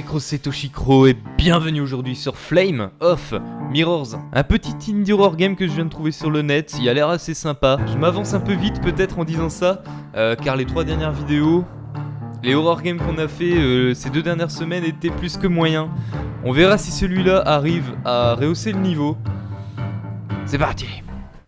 les cross c'est Toshikro et bienvenue aujourd'hui sur Flame of Mirrors Un petit indie horror game que je viens de trouver sur le net, il a l'air assez sympa. Je m'avance un peu vite peut-être en disant ça euh, Car les trois dernières vidéos, les horror games qu'on a fait euh, ces deux dernières semaines étaient plus que moyens. On verra si celui-là arrive à rehausser le niveau. C'est parti.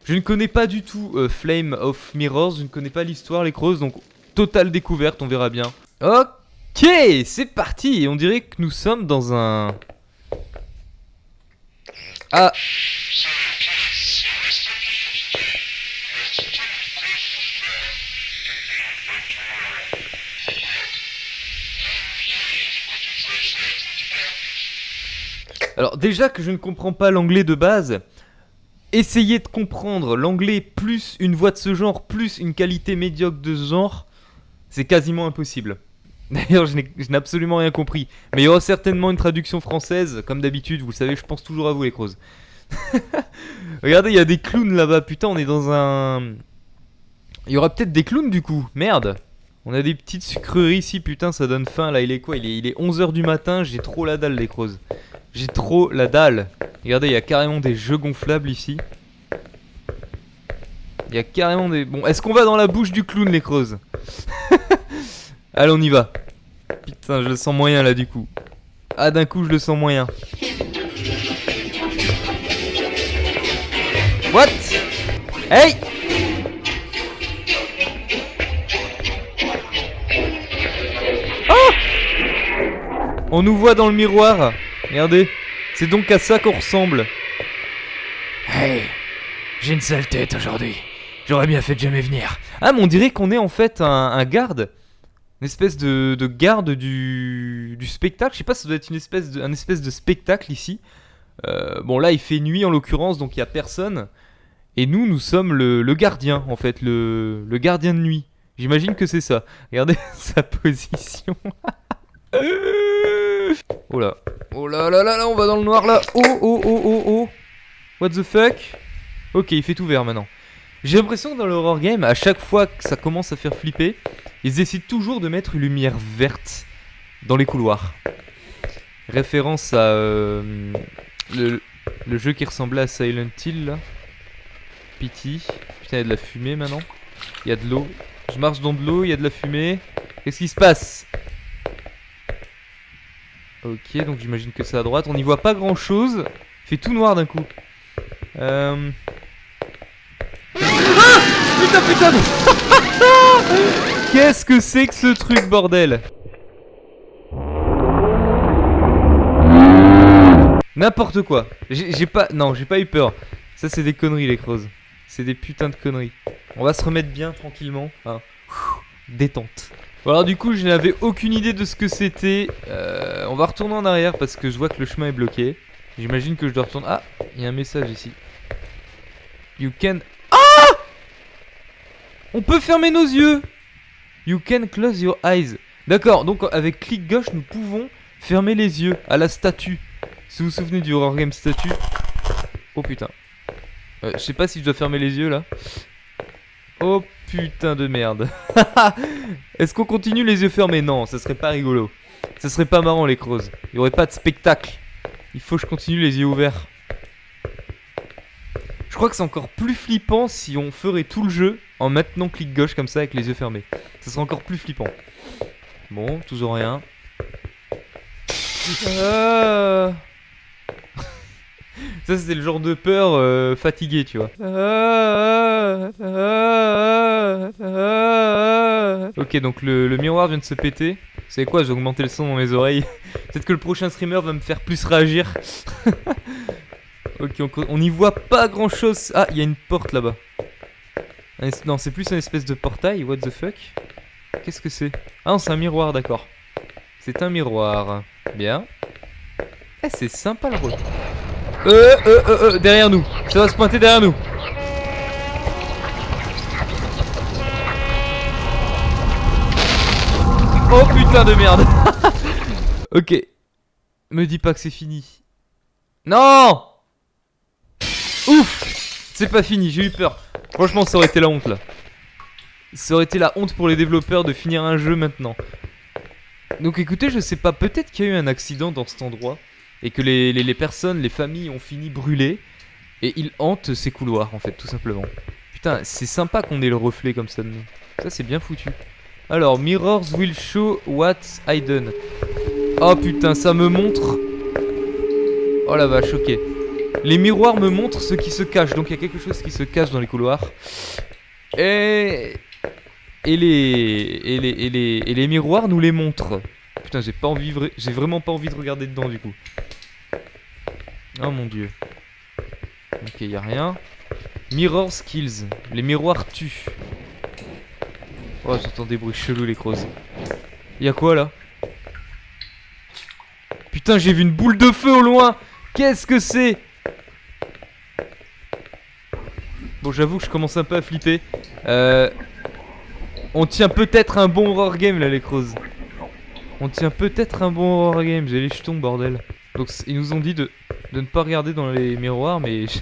Je ne connais pas du tout euh, Flame of Mirrors, je ne connais pas l'histoire les crosses donc totale découverte on verra bien. Ok Ok, c'est parti on dirait que nous sommes dans un... Ah Alors déjà que je ne comprends pas l'anglais de base, essayer de comprendre l'anglais plus une voix de ce genre, plus une qualité médiocre de ce genre, c'est quasiment impossible. D'ailleurs, je n'ai absolument rien compris. Mais il y aura certainement une traduction française, comme d'habitude. Vous savez, je pense toujours à vous, les crozes. Regardez, il y a des clowns là-bas. Putain, on est dans un... Il y aura peut-être des clowns, du coup. Merde. On a des petites sucreries ici. Putain, ça donne faim. Là, il est quoi? Il est, il est 11h du matin. J'ai trop la dalle, les crozes. J'ai trop la dalle. Regardez, il y a carrément des jeux gonflables ici. Il y a carrément des... Bon, est-ce qu'on va dans la bouche du clown, les crozes Allez, on y va. Putain, je le sens moyen là du coup. Ah, d'un coup, je le sens moyen. What? Hey Oh On nous voit dans le miroir. Regardez. C'est donc à ça qu'on ressemble. Hey J'ai une sale tête aujourd'hui. J'aurais bien fait de jamais venir. Ah, mais on dirait qu'on est en fait un garde une espèce de, garde du, spectacle. Je sais pas, ça doit être une espèce de, un espèce de spectacle ici. Euh, bon, là, il fait nuit en l'occurrence, donc il y a personne. Et nous, nous sommes le, gardien, en fait, le, gardien de nuit. J'imagine que c'est ça. Regardez sa position. oh là. Oh là là là là, on va dans le noir là. Oh oh oh oh oh. What the fuck? Ok, il fait tout vert maintenant. J'ai l'impression que dans l'horror game, à chaque fois que ça commence à faire flipper, ils essaient toujours de mettre une lumière verte dans les couloirs. Référence à euh, le, jeu qui ressemblait à Silent Hill là. Pity. Putain, il y a de la fumée maintenant. Il y a de l'eau. Je marche dans de l'eau, il y a de la fumée. Qu'est-ce qui se passe? Ok, donc j'imagine que c'est à droite. On n'y voit pas grand chose. Il fait tout noir d'un coup. Euh... Putain, putain Qu'est-ce que c'est que ce truc, bordel N'importe quoi. J'ai pas... Non, j'ai pas eu peur. Ça, c'est des conneries, les creuses. C'est des putains de conneries. On va se remettre bien, tranquillement. Hein. détente. Bon, alors du coup, je n'avais aucune idée de ce que c'était. Euh, on va retourner en arrière parce que je vois que le chemin est bloqué. J'imagine que je dois retourner... Ah, il y a un message ici. You can on peut fermer nos yeux You can close your eyes. D'accord, donc avec clic gauche, nous pouvons fermer les yeux à la statue. Si vous vous souvenez du horror game statue. Oh putain. Euh, je sais pas si je dois fermer les yeux là. Oh putain de merde. Est-ce qu'on continue les yeux fermés? Non, ça serait pas rigolo. Ça serait pas marrant les creuses. Il y aurait pas de spectacle. Il faut que je continue les yeux ouverts. Je crois que c'est encore plus flippant si on ferait tout le jeu en maintenant clic gauche comme ça avec les yeux fermés. Ça serait encore plus flippant. Bon, toujours rien. Euh. Ça c'était le genre de peur euh, fatigué tu vois. Ok donc le, le, miroir vient de se péter. C'est quoi j'ai augmenté le son dans mes oreilles. Peut-être que le prochain streamer va me faire plus réagir. Ok, on n'y voit pas grand chose. Ah, il y a une porte là-bas. Non, c'est plus une espèce de portail. What the fuck? Qu'est-ce que c'est? Ah non, c'est un miroir, d'accord. C'est un miroir. Bien. Eh, c'est sympa le rôle. Euh, euh, euh, euh, derrière nous. Ça va se pointer derrière nous. Oh putain de merde. ok. Me dis pas que c'est fini. Non Ouf C'est pas fini, j'ai eu peur. Franchement, ça aurait été la honte là. Ça aurait été la honte pour les développeurs de finir un jeu maintenant. Donc écoutez, je sais pas, peut-être qu'il y a eu un accident dans cet endroit et que les, les- personnes, les familles ont fini brûlées et ils hantent ces couloirs en fait, tout simplement. Putain, c'est sympa qu'on ait le reflet comme ça de nous. Ça, c'est bien foutu. Alors, mirrors will show what's hidden. Oh putain, ça me montre. Oh la vache, ok. Les miroirs me montrent ce qui se cache, donc il y a quelque chose qui se cache dans les couloirs. Et. Les. Miroirs nous les montrent. Putain, j'ai pas envie. J'ai vraiment pas envie de regarder dedans du coup. Oh mon dieu. Ok, y a rien. Mirror skills. Les miroirs tuent. Oh, j'entends des bruits chelous, les crozes. Y a quoi là? Putain, j'ai vu une boule de feu au loin Qu'est-ce que c'est? Bon, j'avoue que je commence un peu à flipper. Euh, on tient peut-être un bon horror game là, les crozes. On tient peut-être un bon horror game. J'ai les jetons, bordel. Donc, ils nous ont dit de, ne pas regarder dans les miroirs, mais je,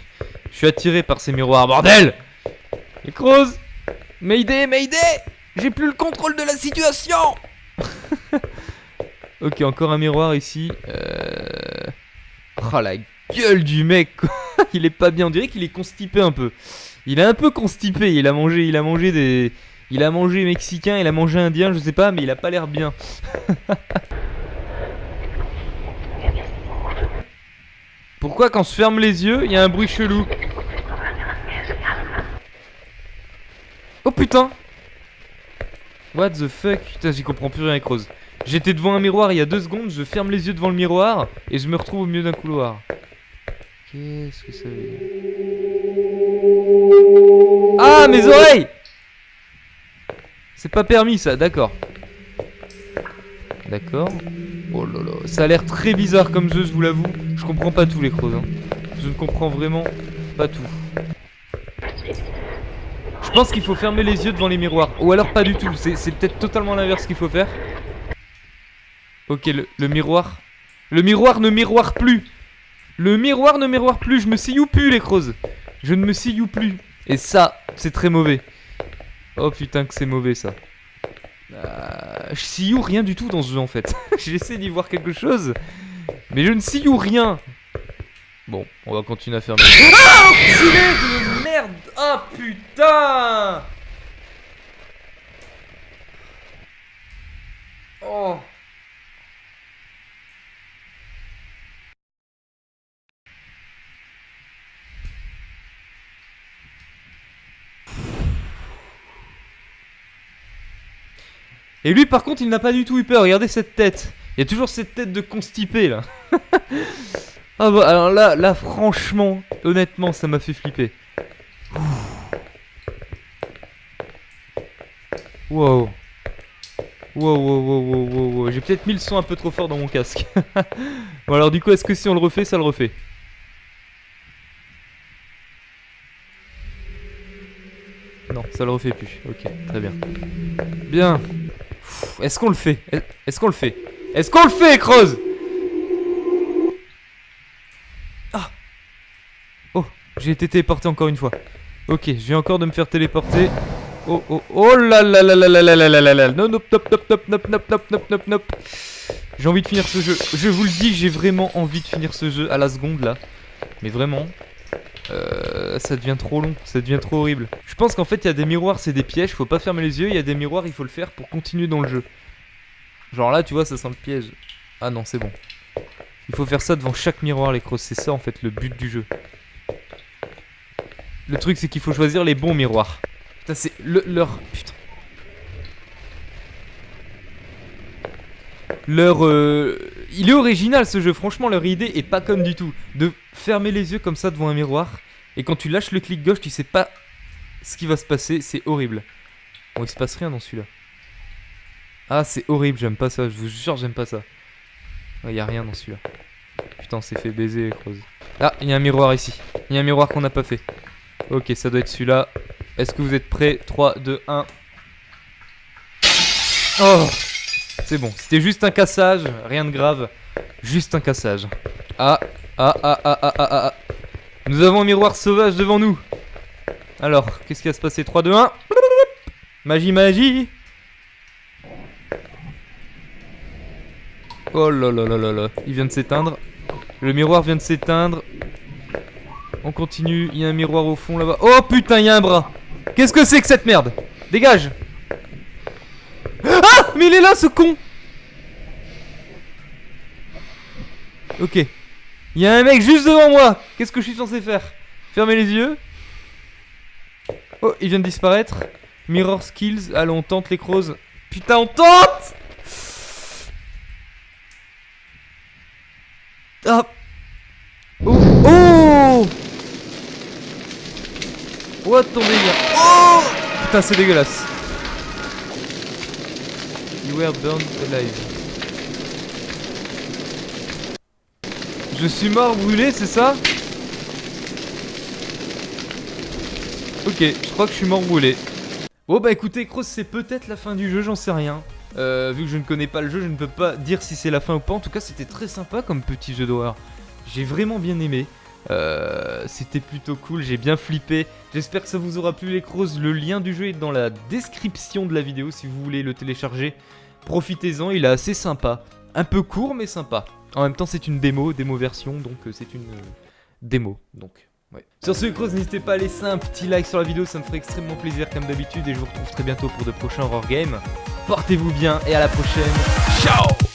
suis attiré par ces miroirs, bordel Les crozes Mayday, Mayday J'ai plus le contrôle de la situation Ok, encore un miroir ici. Euh... Oh la gueule du mec quoi. Il est pas bien, on dirait qu'il est constipé un peu. Il est un peu constipé, il a mangé, il a mangé des... Il a mangé mexicain, il a mangé indien, je sais pas, mais il a pas l'air bien. Pourquoi quand on se ferme les yeux, il y a un bruit chelou Oh putain What the fuck Putain, j'y comprends plus rien avec Rose. J'étais devant un miroir il y a deux secondes, je ferme les yeux devant le miroir et je me retrouve au milieu d'un couloir. Qu'est-ce que ça veut dire? Ah, mes oreilles C'est pas permis ça, d'accord. D'accord. Oh là là, ça a l'air très bizarre comme jeu, je vous l'avoue. Je comprends pas tous les crozes. hein. Je ne comprends vraiment pas tout. Je pense qu'il faut fermer les yeux devant les miroirs. Ou alors pas du tout. C'est peut-être totalement l'inverse qu'il faut faire. Ok, le, miroir. Le miroir ne miroire plus. Le miroir ne miroire plus. Je me sillou plus, les crozes. Je ne me sillou plus. Et ça, c'est très mauvais. Oh putain, que c'est mauvais ça. Euh, je sillou rien du tout dans ce jeu en fait. J'essaie d'y voir quelque chose. Mais je ne sillou rien. Bon, on va continuer à fermer. Ah, de merde Ah putain Oh Et lui par contre il n'a pas du tout eu peur, regardez cette tête. Il y a toujours cette tête de constipé là. ah bah alors là, franchement, honnêtement ça m'a fait flipper. Wow. Wow, wow, wow, wow, wow, wow. J'ai peut-être mis le son un peu trop fort dans mon casque. bon alors du coup est-ce que si on le refait, ça le refait? Non, ça le refait plus. Ok, très bien. Bien. Est-ce qu'on le fait? Est- Est-ce qu'on le fait? Est-ce qu'on le fait, Creuse? Ah Oh, j'ai été téléporté encore une fois. Ok, je viens encore de me faire téléporter. Oh, oh, oh là là là là là là là là là là Non, non, nop, nop, nop, nop, nop, nop, nop, nop, nop. J'ai envie de finir ce jeu. Je vous le dis, j'ai vraiment envie de finir ce jeu à la seconde, là. Mais vraiment, euh, ça devient trop long, ça devient trop horrible. Je pense qu'en fait, il y a des miroirs, c'est des pièges, faut pas fermer les yeux. Il y a des miroirs, il faut le faire pour continuer dans le jeu. Genre là, tu vois, ça sent le piège. Ah non, c'est bon. Il faut faire ça devant chaque miroir, les crosses. C'est ça, en fait, le but du jeu. Le truc, c'est qu'il faut choisir les bons miroirs. Putain, c'est le, leur. Putain. Leur. euh, Il est original ce jeu, franchement, leur idée est pas conne du tout. De fermer les yeux comme ça devant un miroir. Et quand tu lâches le clic gauche, tu sais pas ce qui va se passer, c'est horrible. Bon, il se passe rien dans celui-là. Ah, c'est horrible, j'aime pas ça, je vous jure, j'aime pas ça. Il y a rien dans celui-là. Putain, on s'est fait baiser, les crozes. Ah, il y a un miroir ici. Il y a un miroir qu'on n'a pas fait. Ok, ça doit être celui-là. Est-ce que vous êtes prêts? 3, 2, 1. Oh C'est bon, c'était juste un cassage, rien de grave. Juste un cassage. Ah, ah, ah, ah, ah, ah, ah. Nous avons un miroir sauvage devant nous. Alors, qu'est-ce qui va se passer? 3, 2, 1. Magie, magie. Oh là là là là là, il vient de s'éteindre. Le miroir vient de s'éteindre. On continue, il y a un miroir au fond là-bas. Oh putain, il y a un bras. Qu'est-ce que c'est que cette merde? Dégage Ah Mais il est là ce con Ok. Il y a un mec juste devant moi. Qu'est-ce que je suis censé faire? Fermer les yeux. Oh, il vient de disparaître. Mirror skills. Allons, on tente les crozes. Putain, on tente Ah Oh Oh What ton Oh Putain, c'est dégueulasse. You were burned alive. Je suis mort brûlé, c'est ça? Ok, je crois que je suis mort brûlé. Bon bah écoutez, Cross, c'est peut-être la fin du jeu, j'en sais rien. Euh, vu que je ne connais pas le jeu, je ne peux pas dire si c'est la fin ou pas. En tout cas, c'était très sympa comme petit jeu d'horreur. J'ai vraiment bien aimé. Euh, c'était plutôt cool, j'ai bien flippé. J'espère que ça vous aura plu les crosses. Le lien du jeu est dans la description de la vidéo si vous voulez le télécharger. Profitez-en, il est assez sympa. Un peu court mais sympa. En même temps c'est une démo, démo version, donc euh, c'est une démo. Donc, Sur ce cross, n'hésitez pas à laisser un petit like sur la vidéo, ça me ferait extrêmement plaisir comme d'habitude. Et je vous retrouve très bientôt pour de prochains horror games. Portez-vous bien et à la prochaine. Ciao